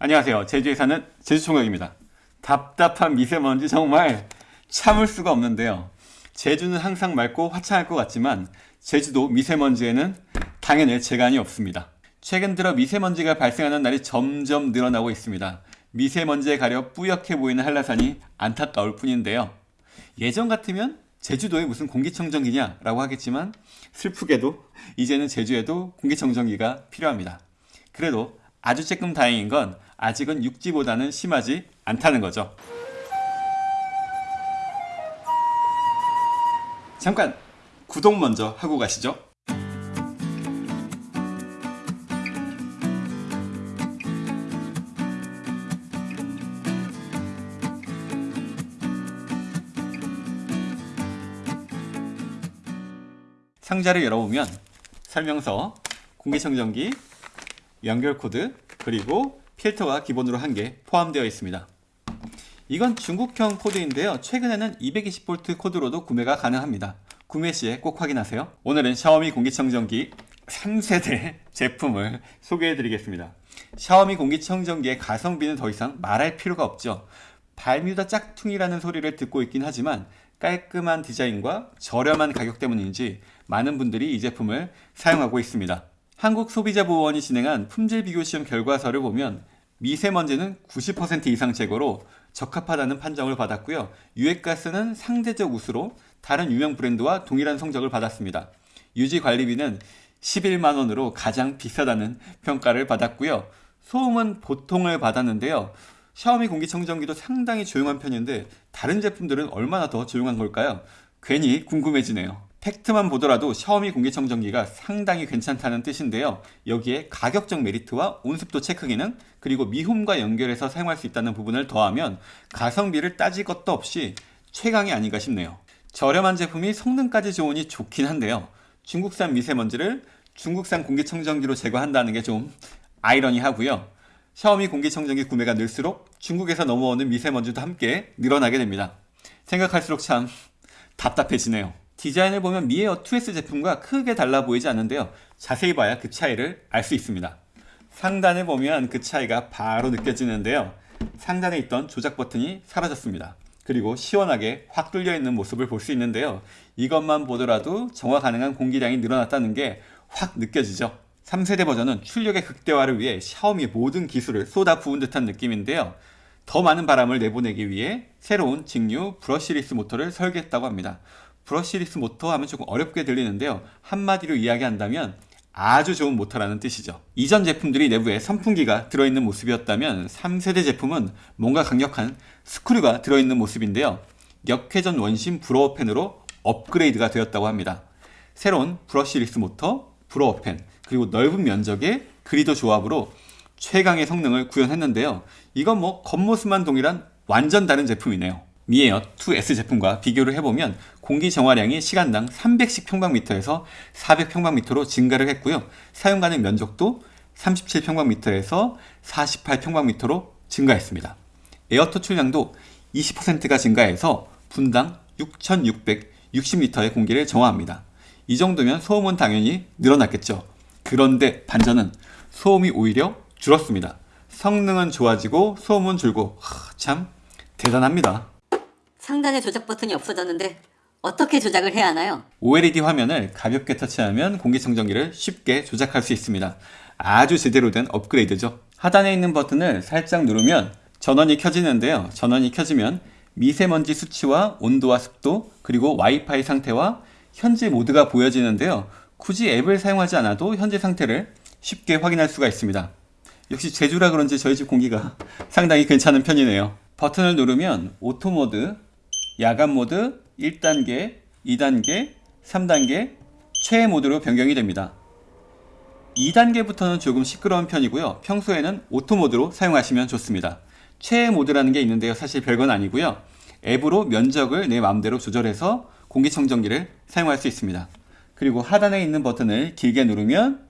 안녕하세요. 제주에 사는 제주총각입니다. 답답한 미세먼지 정말 참을 수가 없는데요. 제주는 항상 맑고 화창할 것 같지만 제주도 미세먼지에는 당연히 재간이 없습니다. 최근 들어 미세먼지가 발생하는 날이 점점 늘어나고 있습니다. 미세먼지에 가려 뿌옇게 보이는 한라산이 안타까울 뿐인데요. 예전 같으면 제주도에 무슨 공기청정기냐 라고 하겠지만 슬프게도 이제는 제주에도 공기청정기가 필요합니다. 그래도 아주 조금 다행인 건 아직은 육지보다는 심하지 않다는 거죠. 잠깐 구독 먼저 하고 가시죠. 상자를 열어보면 설명서, 공기청정기, 연결 코드, 그리고 필터가 기본으로 한 개 포함되어 있습니다. 이건 중국형 코드인데요. 최근에는 220V 코드로도 구매가 가능합니다. 구매 시에 꼭 확인하세요. 오늘은 샤오미 공기청정기 3세대 제품을 소개해 드리겠습니다. 샤오미 공기청정기의 가성비는 더 이상 말할 필요가 없죠. 발뮤다 짝퉁이라는 소리를 듣고 있긴 하지만 깔끔한 디자인과 저렴한 가격 때문인지 많은 분들이 이 제품을 사용하고 있습니다. 한국소비자보호원이 진행한 품질 비교 시험 결과서를 보면 미세먼지는 90% 이상 제거로 적합하다는 판정을 받았고요. 유해가스는 상대적 우수로 다른 유명 브랜드와 동일한 성적을 받았습니다. 유지관리비는 11만원으로 가장 비싸다는 평가를 받았고요. 소음은 보통을 받았는데요. 샤오미 공기청정기도 상당히 조용한 편인데 다른 제품들은 얼마나 더 조용한 걸까요? 괜히 궁금해지네요. 팩트만 보더라도 샤오미 공기청정기가 상당히 괜찮다는 뜻인데요. 여기에 가격적 메리트와 온습도 체크 기능 그리고 미홈과 연결해서 사용할 수 있다는 부분을 더하면 가성비를 따질 것도 없이 최강이 아닌가 싶네요. 저렴한 제품이 성능까지 좋으니 좋긴 한데요. 중국산 미세먼지를 중국산 공기청정기로 제거한다는 게 좀 아이러니하고요. 샤오미 공기청정기 구매가 늘수록 중국에서 넘어오는 미세먼지도 함께 늘어나게 됩니다. 생각할수록 참 답답해지네요. 디자인을 보면 미에어 2S 제품과 크게 달라 보이지 않는데요. 자세히 봐야 그 차이를 알 수 있습니다. 상단을 보면 그 차이가 바로 느껴지는데요. 상단에 있던 조작 버튼이 사라졌습니다. 그리고 시원하게 확 뚫려 있는 모습을 볼 수 있는데요. 이것만 보더라도 정화 가능한 공기량이 늘어났다는 게 확 느껴지죠. 3세대 버전은 출력의 극대화를 위해 샤오미의 모든 기술을 쏟아 부은 듯한 느낌인데요. 더 많은 바람을 내보내기 위해 새로운 직류 brushless 모터를 설계했다고 합니다. brushless 모터 하면 조금 어렵게 들리는데요. 한마디로 이야기한다면 아주 좋은 모터라는 뜻이죠. 이전 제품들이 내부에 선풍기가 들어있는 모습이었다면 3세대 제품은 뭔가 강력한 스크류가 들어있는 모습인데요. 역회전 원심 blower fan으로 업그레이드가 되었다고 합니다. 새로운 brushless 모터, blower fan, 그리고 넓은 면적의 그리더 조합으로 최강의 성능을 구현했는데요. 이건 뭐 겉모습만 동일한 완전 다른 제품이네요. Mi Air 2S 제품과 비교를 해보면 공기 정화량이 시간당 310평방미터에서 400평방미터로 증가를 했고요. 사용 가능 면적도 37평방미터에서 48평방미터로 증가했습니다. 에어 토출량도 20%가 증가해서 분당 6660리터의 공기를 정화합니다. 이 정도면 소음은 당연히 늘어났겠죠. 그런데 반전은 소음이 오히려 줄었습니다. 성능은 좋아지고 소음은 줄고 하, 참 대단합니다. 상단에 조작 버튼이 없어졌는데 어떻게 조작을 해야 하나요? OLED 화면을 가볍게 터치하면 공기청정기를 쉽게 조작할 수 있습니다. 아주 제대로 된 업그레이드죠. 하단에 있는 버튼을 살짝 누르면 전원이 켜지는데요. 전원이 켜지면 미세먼지 수치와 온도와 습도 그리고 와이파이 상태와 현재 모드가 보여지는데요. 굳이 앱을 사용하지 않아도 현재 상태를 쉽게 확인할 수가 있습니다. 역시 제주라 그런지 저희 집 공기가 상당히 괜찮은 편이네요. 버튼을 누르면 오토 모드, 야간 모드, 1단계, 2단계, 3단계, 최애 모드로 변경이 됩니다. 2단계부터는 조금 시끄러운 편이고요. 평소에는 오토 모드로 사용하시면 좋습니다. 최애 모드라는 게 있는데요. 사실 별건 아니고요. 앱으로 면적을 내 마음대로 조절해서 공기청정기를 사용할 수 있습니다. 그리고 하단에 있는 버튼을 길게 누르면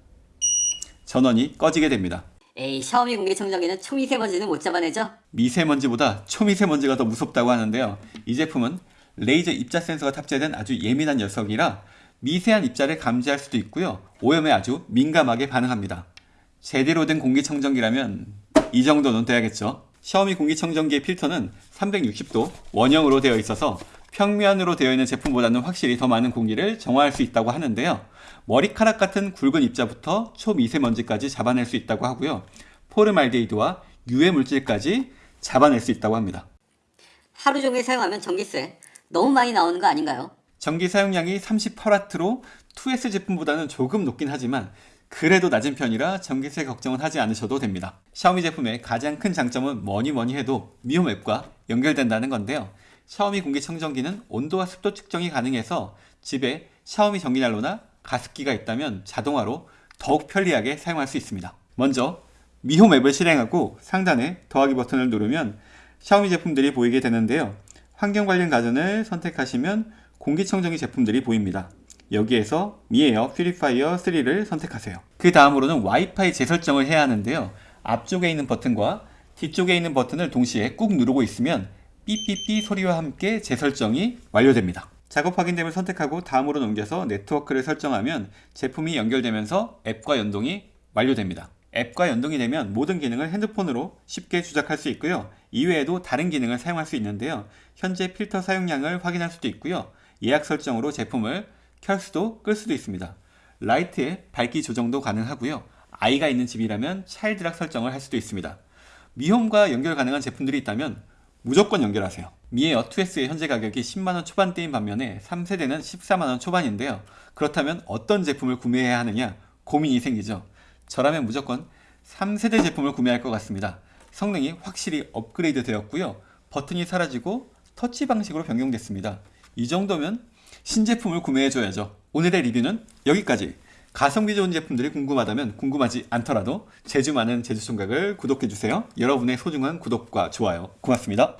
전원이 꺼지게 됩니다. 에이 샤오미 공기청정기는 초미세먼지는 못 잡아내죠? 미세먼지보다 초미세먼지가 더 무섭다고 하는데요. 이 제품은 레이저 입자 센서가 탑재된 아주 예민한 녀석이라 미세한 입자를 감지할 수도 있고요. 오염에 아주 민감하게 반응합니다. 제대로 된 공기청정기라면 이 정도는 돼야겠죠. 샤오미 공기청정기의 필터는 360도 원형으로 되어 있어서 평면으로 되어 있는 제품보다는 확실히 더 많은 공기를 정화할 수 있다고 하는데요. 머리카락 같은 굵은 입자부터 초미세먼지까지 잡아낼 수 있다고 하고요. 포르말데이드와 유해 물질까지 잡아낼 수 있다고 합니다. 하루 종일 사용하면 전기세 너무 많이 나오는 거 아닌가요? 전기 사용량이 38W로 2S 제품보다는 조금 높긴 하지만 그래도 낮은 편이라 전기세 걱정은 하지 않으셔도 됩니다. 샤오미 제품의 가장 큰 장점은 뭐니 뭐니 해도 미홈 앱과 연결된다는 건데요. 샤오미 공기청정기는 온도와 습도 측정이 가능해서 집에 샤오미 전기난로나 가습기가 있다면 자동화로 더욱 편리하게 사용할 수 있습니다. 먼저 미홈 앱을 실행하고 상단에 더하기 버튼을 누르면 샤오미 제품들이 보이게 되는데요. 환경 관련 가전을 선택하시면 공기청정기 제품들이 보입니다. 여기에서 미에어 퓨리파이어 3를 선택하세요. 그 다음으로는 와이파이 재설정을 해야 하는데요. 앞쪽에 있는 버튼과 뒤쪽에 있는 버튼을 동시에 꾹 누르고 있으면 삐삐삐 소리와 함께 재설정이 완료됩니다. 작업 확인됨을 선택하고 다음으로 넘겨서 네트워크를 설정하면 제품이 연결되면서 앱과 연동이 완료됩니다. 앱과 연동이 되면 모든 기능을 핸드폰으로 쉽게 조작할 수 있고요. 이외에도 다른 기능을 사용할 수 있는데요. 현재 필터 사용량을 확인할 수도 있고요. 예약 설정으로 제품을 켤 수도 끌 수도 있습니다. 라이트의 밝기 조정도 가능하고요. 아이가 있는 집이라면 차일드락 설정을 할 수도 있습니다. 미홈과 연결 가능한 제품들이 있다면 무조건 연결하세요. 미에어 2S의 현재 가격이 10만원 초반대인 반면에 3세대는 14만원 초반인데요. 그렇다면 어떤 제품을 구매해야 하느냐 고민이 생기죠. 저라면 무조건 3세대 제품을 구매할 것 같습니다. 성능이 확실히 업그레이드 되었고요. 버튼이 사라지고 터치 방식으로 변경됐습니다. 이 정도면 신제품을 구매해줘야죠. 오늘의 리뷰는 여기까지. 가성비 좋은 제품들이 궁금하다면 궁금하지 않더라도 제주 많은 제주총각을 구독해주세요. 여러분의 소중한 구독과 좋아요 고맙습니다.